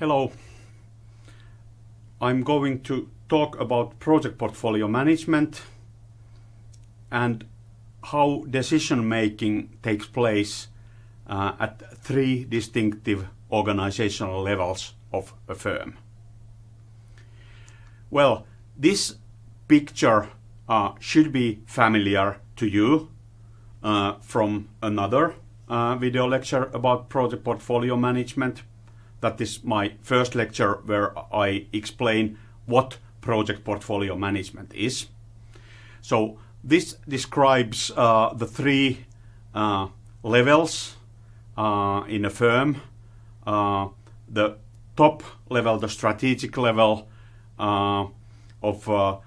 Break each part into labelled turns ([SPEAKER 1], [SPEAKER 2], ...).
[SPEAKER 1] Hello. I'm going to talk about project portfolio management and how decision making takes place uh, at three distinctive organizational levels of a firm. Well, this picture uh, should be familiar to you uh, from another uh, video lecture about project portfolio management. That is my first lecture where I explain what project portfolio management is. So this describes uh, the three uh, levels uh, in a firm. Uh, the top level, the strategic level uh, of uh,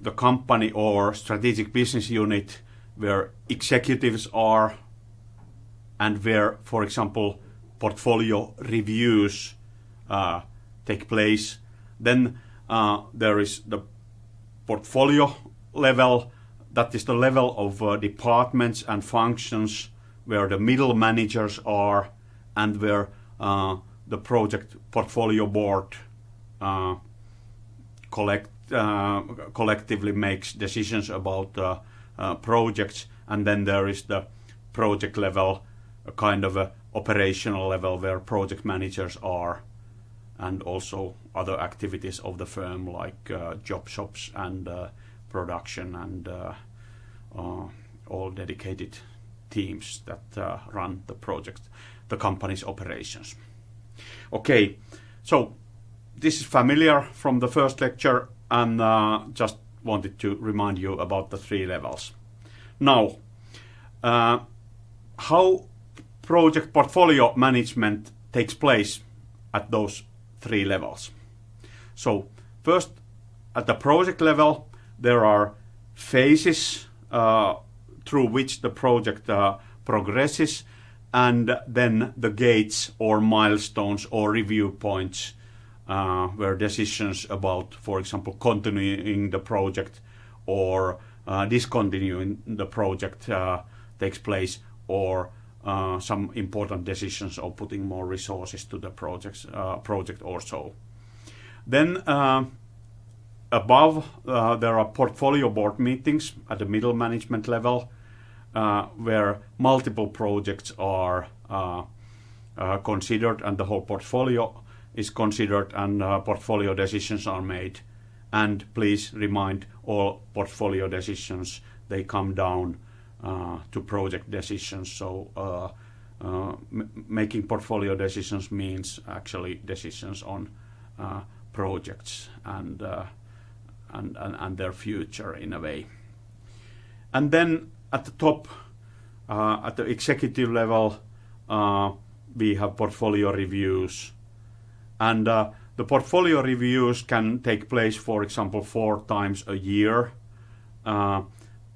[SPEAKER 1] the company or strategic business unit where executives are and where, for example, portfolio reviews uh, take place. Then uh, there is the portfolio level, that is the level of uh, departments and functions where the middle managers are and where uh, the project portfolio board uh, collect, uh, collectively makes decisions about projects. And then there is the project level, a kind of a operational level where project managers are and also other activities of the firm like uh, job shops and uh, production and uh, uh all dedicated teams that uh, run the project, the company's operations. Okay, so this is familiar from the first lecture and uh, just wanted to remind you about the three levels. Now, how project portfolio management takes place at those three levels. So first, at the project level, there are phases uh, through which the project uh, progresses, and then the gates or milestones or review points uh, where decisions about, for example, continuing the project or uh, discontinuing the project uh, takes place, or uh, some important decisions of putting more resources to the projects, uh, project or so. Then uh, above uh, there are portfolio board meetings at the middle management level uh, where multiple projects are considered and the whole portfolio is considered and portfolio decisions are made. And please remind all portfolio decisions they come down to project decisions. So uh, uh, making portfolio decisions means actually decisions on projects and, and, and, and their future in a way. And then at the top, uh, at the executive level, uh, we have portfolio reviews. And uh, the portfolio reviews can take place, for example, four times a year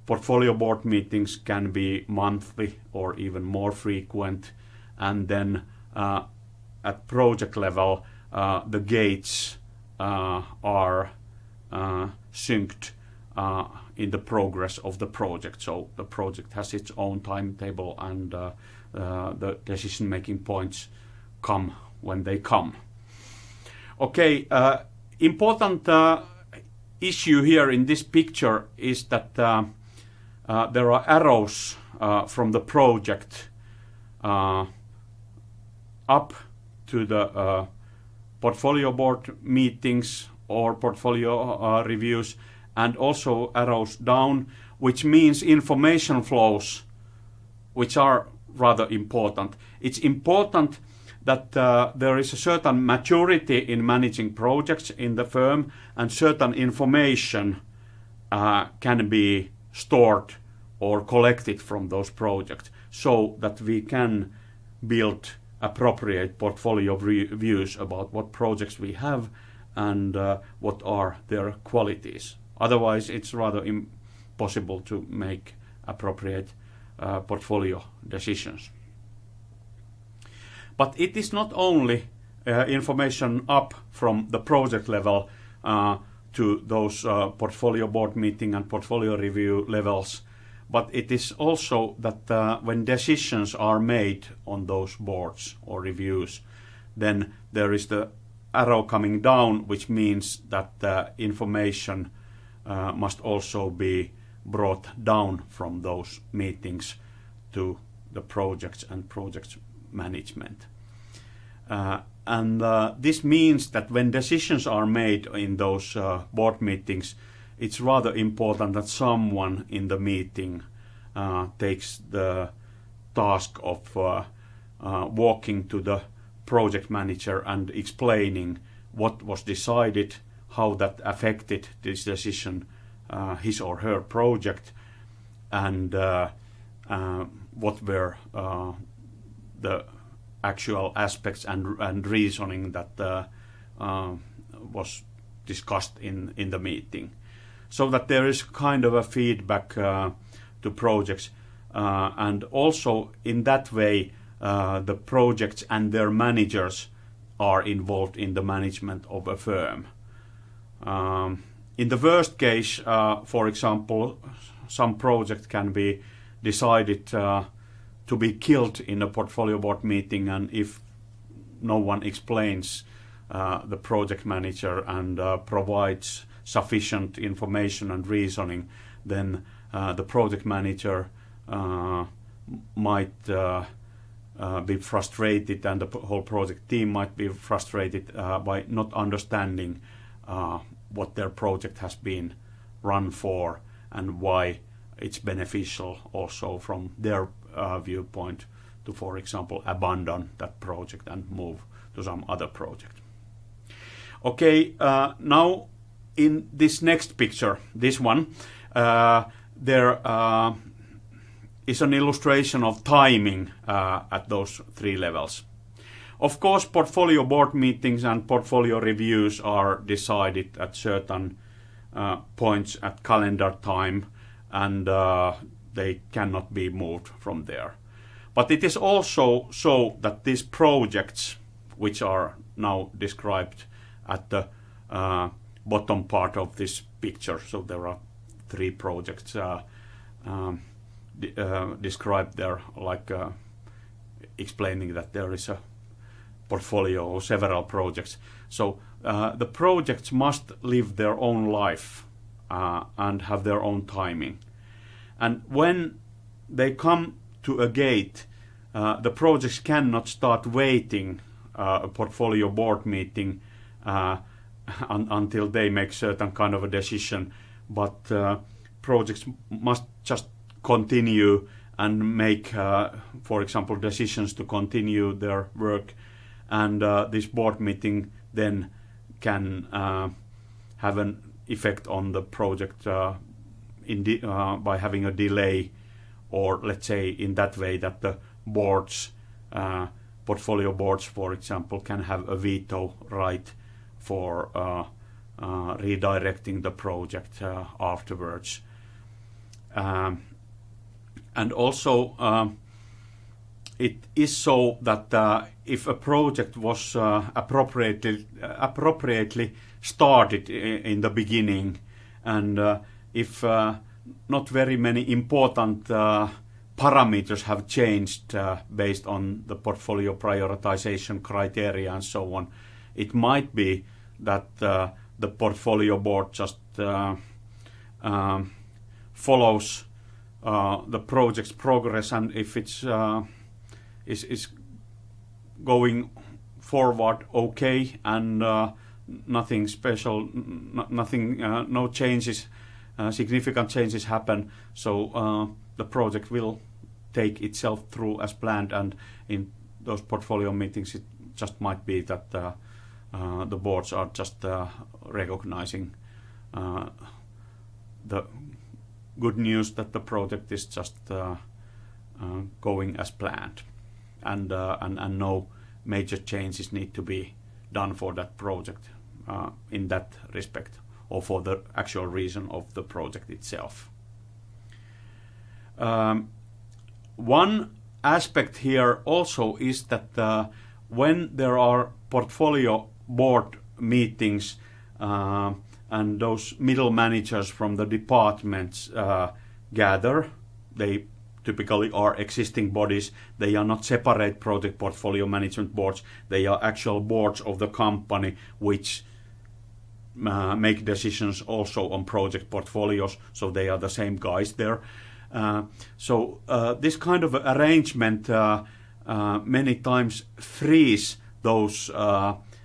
[SPEAKER 1] portfolio board meetings can be monthly or even more frequent. And then uh, at project level, uh, the gates uh, are uh, synced uh, in the progress of the project. So the project has its own timetable and uh, the decision-making points come when they come. Okay, important issue here in this picture is that uh, there are arrows uh, from the project uh, up to the portfolio board meetings or portfolio reviews and also arrows down, which means information flows, which are rather important. It's important that uh, there is a certain maturity in managing projects in the firm and certain information uh, can be stored or collect it from those projects so that we can build appropriate portfolio of views about what projects we have and uh, what are their qualities. Otherwise, it's rather impossible to make appropriate uh, portfolio decisions. But it is not only uh, information up from the project level uh, to those uh, portfolio board meeting and portfolio review levels, but it is also that uh, when decisions are made on those boards or reviews, then there is the arrow coming down, which means that the information uh, must also be brought down from those meetings to the projects and project management. Uh, and uh, this means that when decisions are made in those uh, board meetings, it's rather important that someone in the meeting uh, takes the task of uh, uh, walking to the project manager and explaining what was decided, how that affected this decision, uh, his or her project, and uh, uh, what were the actual aspects and, and reasoning that was discussed in, in the meeting. So that there is kind of a feedback to projects. and also in that way, the projects and their managers are involved in the management of a firm. Um, in the worst case, uh, for example, some project can be decided uh, to be killed in a portfolio board meeting, and if no one explains uh, the project manager and uh, provides sufficient information and reasoning, then uh, the project manager uh, might uh, be frustrated and the whole project team might be frustrated by not understanding what their project has been run for and why it's beneficial also from their uh, viewpoint to, for example, abandon that project and move to some other project. Okay, uh, now in this next picture, this one, uh, there is an illustration of timing uh, at those three levels. Of course, portfolio board meetings and portfolio reviews are decided at certain uh, points at calendar time and uh, they cannot be moved from there. But it is also so that these projects, which are now described at the uh, bottom part of this picture, so there are three projects, uh, um, uh, described there, like uh, explaining that there is a portfolio or several projects. So uh, the projects must live their own life uh, and have their own timing. And when they come to a gate, uh, the projects cannot start waiting a portfolio board meeting un until they make certain kind of a decision, but projects must just continue and make, uh, for example, decisions to continue their work. And uh, this board meeting then can uh, have an effect on the project uh, uh, by having a delay, or let's say in that way that the boards, uh, portfolio boards, for example, can have a veto right for redirecting the project afterwards. Um, and also um, it is so that uh, if a project was uh, appropriately uh, appropriately started in the beginning and uh, if uh, not very many important uh, parameters have changed based on the portfolio prioritization criteria and so on it might be that the portfolio board just um, follows uh, the project's progress and if it's uh, is going forward okay and uh, nothing special, nothing, no changes, significant changes happen. So the project will take itself through as planned and in those portfolio meetings it just might be that uh, uh, the boards are just uh, recognizing the good news that the project is just uh, uh, going as planned and, uh, and, and no major changes need to be done for that project uh, in that respect or for the actual reason of the project itself. Um, one aspect here also is that uh, when there are portfolio board meetings uh, and those middle managers from the departments uh, gather. They typically are existing bodies. They are not separate project portfolio management boards. They are actual boards of the company which uh, make decisions also on project portfolios. So they are the same guys there. Uh, so uh, this kind of arrangement uh, many times frees those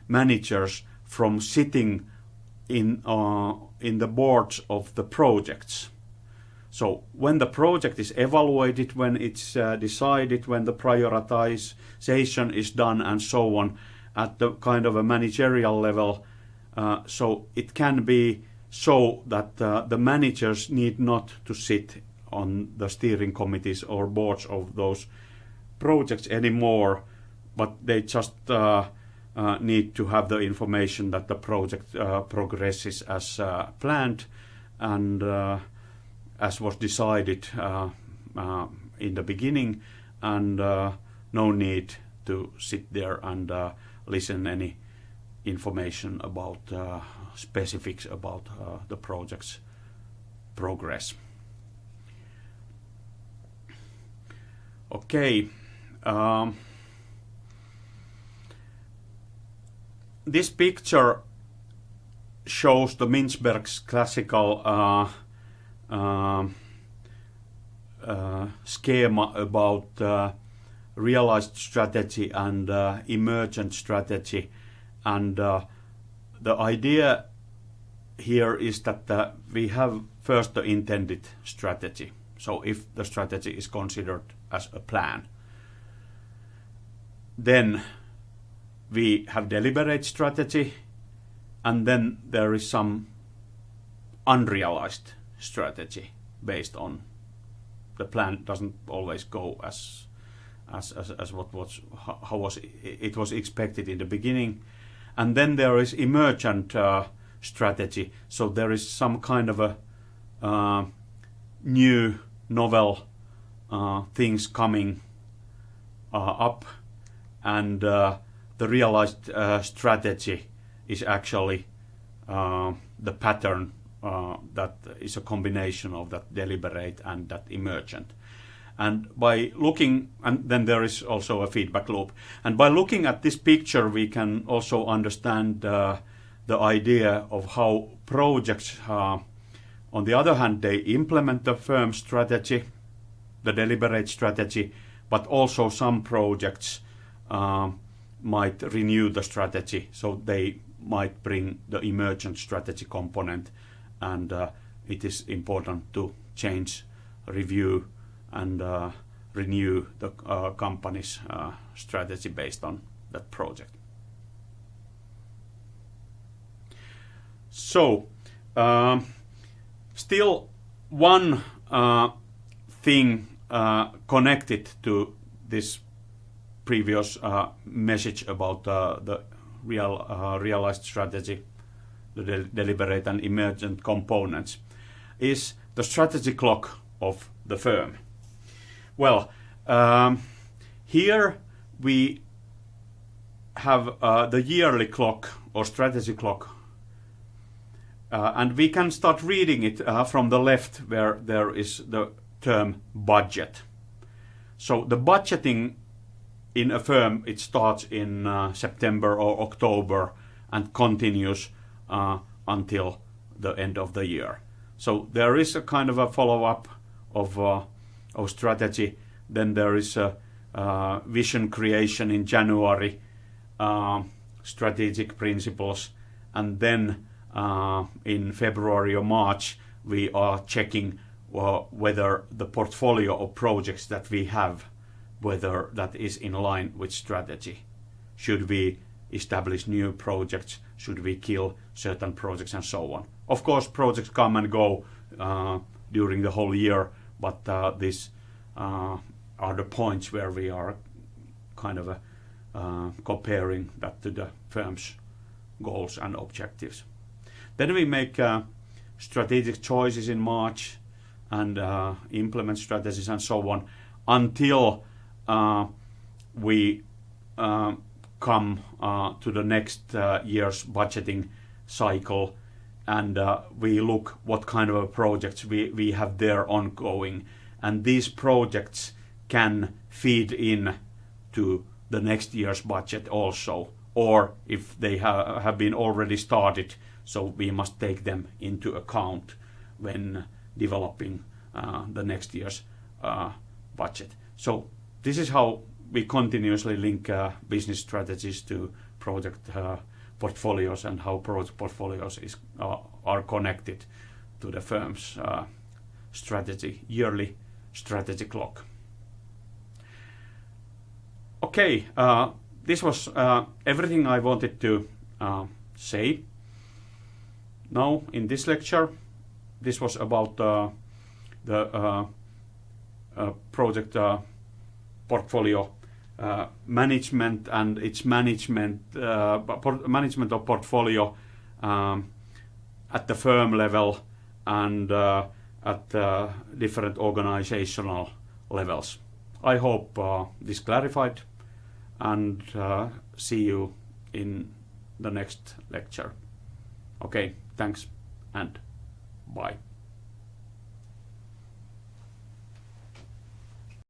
[SPEAKER 1] managers from sitting in in the boards of the projects. So when the project is evaluated, when it's uh, decided, when the prioritization is done and so on at the kind of a managerial level, uh, so it can be so that uh, the managers need not to sit on the steering committees or boards of those projects anymore, but they just uh, uh, need to have the information that the project uh, progresses as uh, planned and uh, as was decided uh, in the beginning, and no need to sit there and listen any information about specifics about the project's progress. Okay. This picture shows the Mintzberg's classical uh, uh, uh, schema about uh, realized strategy and uh, emergent strategy. And uh, the idea here is that we have first the intended strategy. So if the strategy is considered as a plan. Then we have deliberate strategy and then there is some unrealized strategy based on the plan doesn't always go as as as, as what was how was it was expected in the beginning. And then there is emergent uh, strategy. So there is some kind of a uh, new novel uh, things coming uh, up. And uh, the realized uh, strategy is actually uh, the pattern that is a combination of that deliberate and that emergent. And by looking and then there is also a feedback loop. And by looking at this picture we can also understand uh, the idea of how projects uh, on the other hand they implement the firm strategy the deliberate strategy, but also some projects uh, might renew the strategy, so they might bring the emergent strategy component, and uh, it is important to change, review, and uh, renew the uh, company's uh, strategy based on that project. So, um, still one uh, thing uh, connected to this previous uh, message about uh, the real uh, realized strategy, the de deliberate and emergent components, is the strategy clock of the firm. Well, um, here we have uh, the yearly clock or strategy clock uh, and we can start reading it from the left where there is the term budget. So the budgeting in a firm, it starts in uh, September or October and continues uh, until the end of the year. So there is a kind of a follow-up of, uh, of strategy. Then there is a uh, vision creation in January, uh, strategic principles, and then uh, in February or March we are checking whether the portfolio of projects that we have, whether that is in line with strategy. Should we establish new projects? Should we kill certain projects and so on? Of course, projects come and go uh, during the whole year, but uh, these uh, are the points where we are kind of uh, comparing that to the firm's goals and objectives. Then we make uh, strategic choices in March and uh, implement strategies and so on until we uh, come uh, to the next uh, year's budgeting cycle and uh, we look what kind of projects we, have there ongoing and these projects can feed in to the next year's budget also or if they ha have been already started so we must take them into account when developing uh, the next year's uh, budget. This is how we continuously link uh, business strategies to project uh, portfolios and how project portfolios is, uh, are connected to the firm's uh, strategy, yearly strategy clock. Okay, uh, this was uh, everything I wanted to say. Now, in this lecture, this was about the project portfolio uh, management and its management uh, management of portfolio um, at the firm level and uh, at different organizational levels. I hope this clarified and see you in the next lecture. Okay, thanks and bye.